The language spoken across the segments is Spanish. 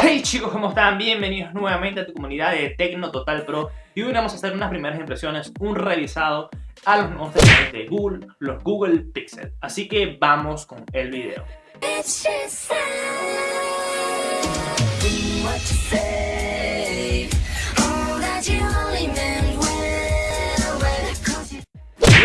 Hey chicos, ¿cómo están? Bienvenidos nuevamente a tu comunidad de Tecno Total Pro y hoy vamos a hacer unas primeras impresiones, un revisado a los nuevos teléfonos de Google, los Google Pixel. Así que vamos con el video.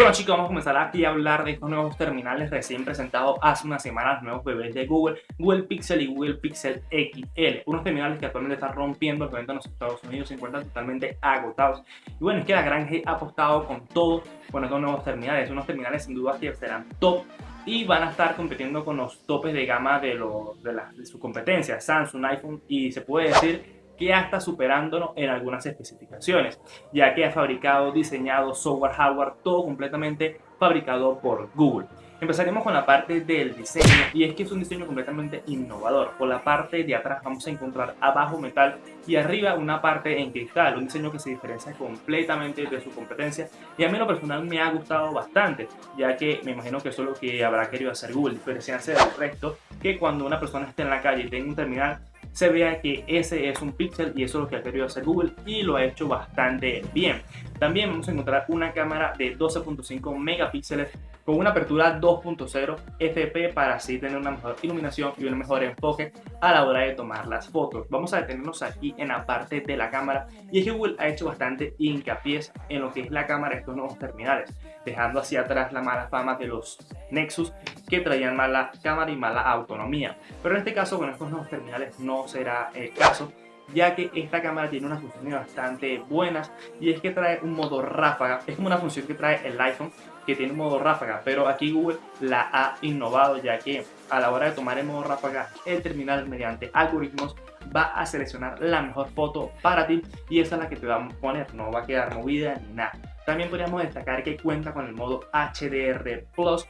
Bueno chicos, vamos a comenzar aquí a hablar de estos nuevos terminales recién presentados hace unas semanas, nuevos bebés de Google, Google Pixel y Google Pixel XL. Unos terminales que actualmente están rompiendo el evento en los Estados Unidos, se encuentran totalmente agotados. Y bueno, es que la gran G ha apostado con todo con estos nuevos terminales, unos terminales sin duda que serán top y van a estar compitiendo con los topes de gama de, de, de su competencia, Samsung, iPhone y se puede decir que hasta superándonos en algunas especificaciones, ya que ha fabricado, diseñado software, hardware, todo completamente fabricado por Google. Empezaremos con la parte del diseño y es que es un diseño completamente innovador. Por la parte de atrás vamos a encontrar abajo metal y arriba una parte en cristal, un diseño que se diferencia completamente de su competencia y a mí lo personal me ha gustado bastante, ya que me imagino que eso es lo que habrá querido hacer Google, diferenciarse del resto, que cuando una persona esté en la calle y tenga un terminal se vea que ese es un pixel y eso es lo que ha querido hacer Google y lo ha hecho bastante bien. También vamos a encontrar una cámara de 12.5 megapíxeles con una apertura 2.0 FP para así tener una mejor iluminación y un mejor enfoque a la hora de tomar las fotos. Vamos a detenernos aquí en la parte de la cámara y es que Google ha hecho bastante hincapié en lo que es la cámara de estos nuevos terminales, dejando hacia atrás la mala fama de los Nexus que traían mala cámara y mala autonomía. Pero en este caso con estos nuevos terminales no será el caso ya que esta cámara tiene unas funciones bastante buenas y es que trae un modo ráfaga, es como una función que trae el iPhone que tiene un modo ráfaga, pero aquí Google la ha innovado ya que a la hora de tomar el modo ráfaga el terminal mediante algoritmos va a seleccionar la mejor foto para ti y esa es la que te va a poner, no va a quedar movida ni nada. También podríamos destacar que cuenta con el modo HDR Plus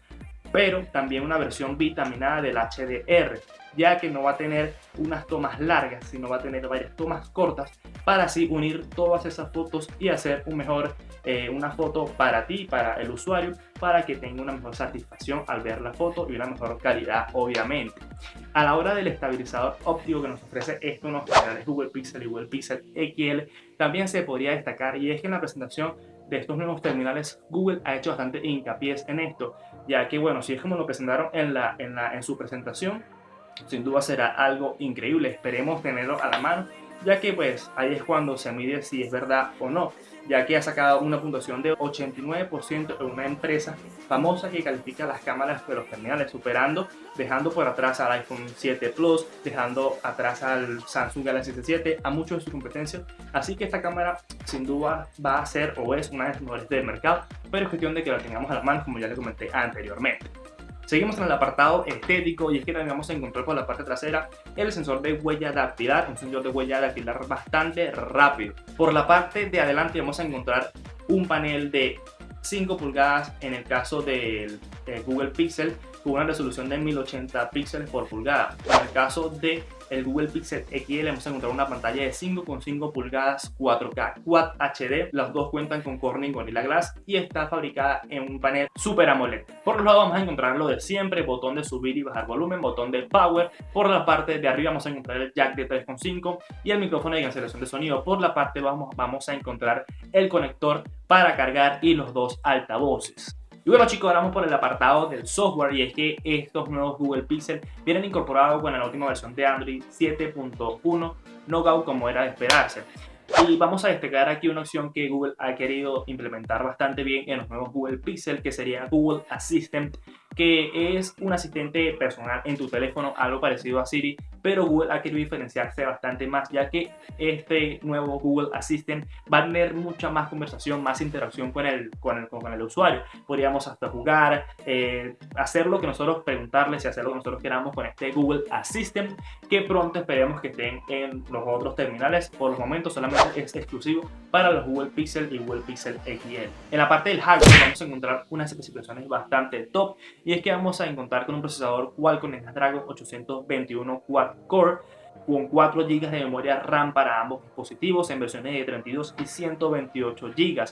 pero también una versión vitaminada del HDR, ya que no va a tener unas tomas largas, sino va a tener varias tomas cortas para así unir todas esas fotos y hacer un mejor, eh, una foto para ti, para el usuario, para que tenga una mejor satisfacción al ver la foto y una mejor calidad, obviamente. A la hora del estabilizador óptico que nos ofrece estos unos canales Google Pixel y Google Pixel XL, también se podría destacar y es que en la presentación de estos nuevos terminales, Google ha hecho bastante hincapié en esto, ya que bueno, si es como lo presentaron en, la, en, la, en su presentación, sin duda será algo increíble, esperemos tenerlo a la mano, ya que pues ahí es cuando se mide si es verdad o no ya que ha sacado una puntuación de 89% en una empresa famosa que califica las cámaras de los terminales, superando, dejando por atrás al iPhone 7 Plus, dejando atrás al Samsung Galaxy S7, a muchos de sus competencias. Así que esta cámara sin duda va a ser o es una de las mejores del mercado, pero es cuestión de que la tengamos a la mano, como ya le comenté anteriormente. Seguimos en el apartado estético y es que también vamos a encontrar por la parte trasera el sensor de huella dactilar, un sensor de huella dactilar bastante rápido. Por la parte de adelante vamos a encontrar un panel de 5 pulgadas en el caso del Google Pixel con una resolución de 1080 píxeles por pulgada. En el caso de el Google Pixel XL vamos a encontrar una pantalla de 5,5 pulgadas 4K Quad HD. Las dos cuentan con Corning Gorilla Glass y está fabricada en un panel Super AMOLED. Por los lados vamos a encontrar lo de siempre, botón de subir y bajar volumen, botón de power. Por la parte de arriba vamos a encontrar el jack de 3.5 y el micrófono de cancelación de sonido. Por la parte vamos, vamos a encontrar el conector para cargar y los dos altavoces. Y bueno chicos, ahora vamos por el apartado del software y es que estos nuevos Google Pixel vienen incorporados con la última versión de Android 7.1 Knockout como era de esperarse. Y vamos a destacar aquí una opción que Google ha querido implementar bastante bien en los nuevos Google Pixel, que sería Google Assistant, que es un asistente personal en tu teléfono, algo parecido a Siri, pero Google ha querido diferenciarse bastante más, ya que este nuevo Google Assistant va a tener mucha más conversación, más interacción con el, con el, con el usuario. Podríamos hasta jugar, eh, hacer lo que nosotros preguntarles y hacer lo que nosotros queramos con este Google Assistant, que pronto esperemos que estén en los otros terminales. Por los momentos solamente es exclusivo para los Google Pixel y Google Pixel XL. En la parte del hardware vamos a encontrar unas especificaciones bastante top y es que vamos a encontrar con un procesador Qualcomm Snapdragon 821 Quad Core con 4 GB de memoria RAM para ambos dispositivos en versiones de 32 y 128 GB.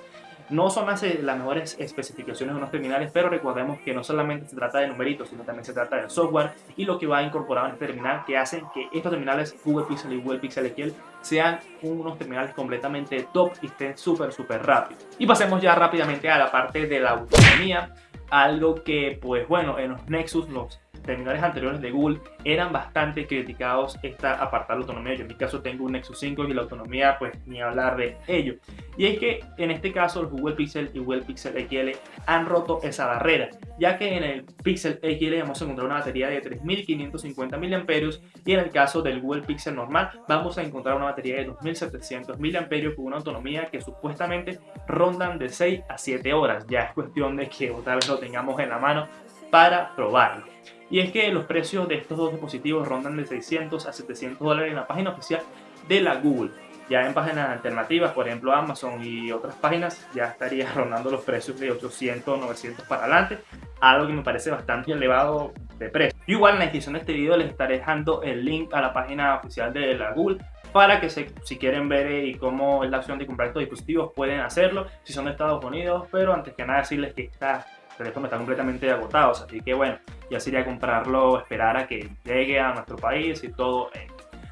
No son las, eh, las mejores especificaciones de unos terminales, pero recordemos que no solamente se trata de numeritos, sino también se trata del software y lo que va incorporado en este terminal que hacen que estos terminales Google Pixel y Google Pixel XL sean unos terminales completamente top y estén súper, súper rápidos. Y pasemos ya rápidamente a la parte de la autonomía, algo que, pues bueno, en los Nexus, los terminales anteriores de Google eran bastante criticados esta apartar la autonomía. Yo en mi caso tengo un Nexus 5 y la autonomía pues ni hablar de ello. Y es que en este caso los Google Pixel y Google Pixel XL han roto esa barrera, ya que en el Pixel XL vamos a encontrar una batería de 3550 mAh y en el caso del Google Pixel normal vamos a encontrar una batería de 2700 mAh con una autonomía que supuestamente rondan de 6 a 7 horas. Ya es cuestión de que tal vez lo tengamos en la mano para probarlo. Y es que los precios de estos dos dispositivos rondan de 600 a 700 dólares en la página oficial de la Google. Ya en páginas alternativas, por ejemplo Amazon y otras páginas, ya estaría rondando los precios de 800, 900 para adelante, algo que me parece bastante elevado de precio. igual en la descripción de este video les estaré dejando el link a la página oficial de la Google para que si quieren ver eh, y cómo es la opción de comprar estos dispositivos pueden hacerlo si son de Estados Unidos, pero antes que nada decirles que está teléfono está completamente agotado, así que bueno, ya sería comprarlo, esperar a que llegue a nuestro país y todo.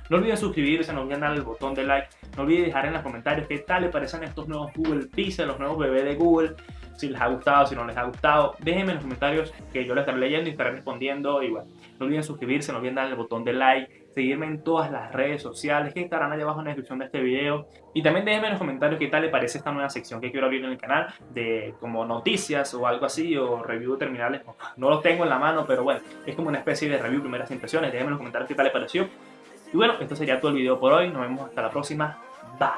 No olviden suscribirse, no olviden darle el botón de like, no olviden dejar en los comentarios qué tal les parecen estos nuevos Google Pixel, los nuevos bebés de Google, si les ha gustado, si no les ha gustado. Déjenme en los comentarios que yo les estaré leyendo y estaré respondiendo igual. No olviden suscribirse, no olviden darle el botón de like, seguirme en todas las redes sociales que estarán allá abajo en la descripción de este video. Y también déjenme en los comentarios qué tal les parece esta nueva sección que quiero abrir en el canal de como noticias o algo así o review de terminales. No los tengo en la mano, pero bueno, es como una especie de review, primeras impresiones. Déjenme en los comentarios qué tal les pareció. Y bueno, esto sería todo el video por hoy. Nos vemos hasta la próxima. Bye.